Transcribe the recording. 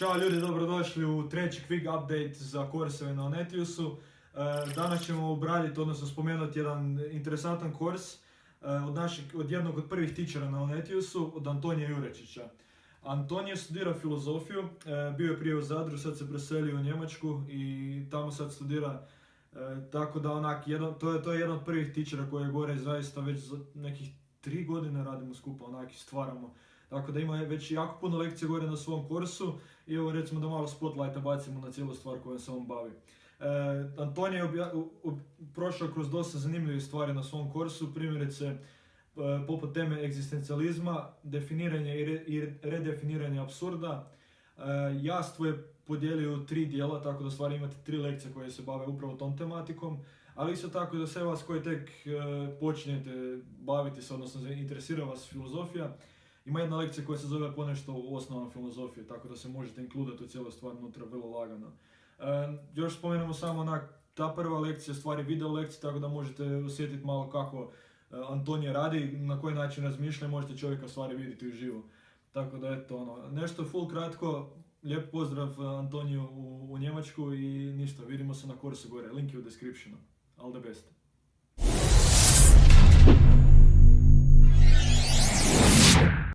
Ćao ljudi, dobrodošli u treći quick update za korseve na Onetiusu. E, Danas ćemo obraditi, odnosno spomenuti jedan interesantan kors e, od, našeg, od jednog od prvih tičera na Onetiusu, od Antonija Jurečića. Antonije studira filozofiju, e, bio je prije u Zadru, sad se preselio u Njemačku i tamo sad studira tako da onak, jedan, to, je, to je jedan od prvih tičera koji je gore zaista već za nekih tri godine radimo skupa, onak stvaramo. Tako da ima već jako puno lekcija gore na svom kursu i evo recimo da malo spotlighta bacimo na cijelu stvar kojom se on bavi. E, Antonij je obja- prošao kroz dosta zanimljivih stvari na svom kursu, primjerice e, poput teme egzistencijalizma, definiranje i, re- i redefiniranje apsurda. E, Jastvo je podijelio tri dijela, tako da stvari imate tri lekcije koje se bave upravo tom tematikom, ali isto tako za sve vas koji tek e, počinjete baviti se, odnosno interesira vas filozofija, ima jedna lekcija koja se zove ponešto u osnovama filozofije, tako da se možete inkludati u cijelu stvar unutra vrlo lagano. E, još spomenemo samo onak, ta prva lekcija stvari video lekcija, tako da možete osjetiti malo kako e, Antonije radi, na koji način razmišlja i možete čovjeka stvari vidjeti uživo. Tako da eto ono, nešto full kratko, lijep pozdrav e, Antoniju u, u Njemačku i ništa, vidimo se na kursu gore, link je u descriptionu. All the best.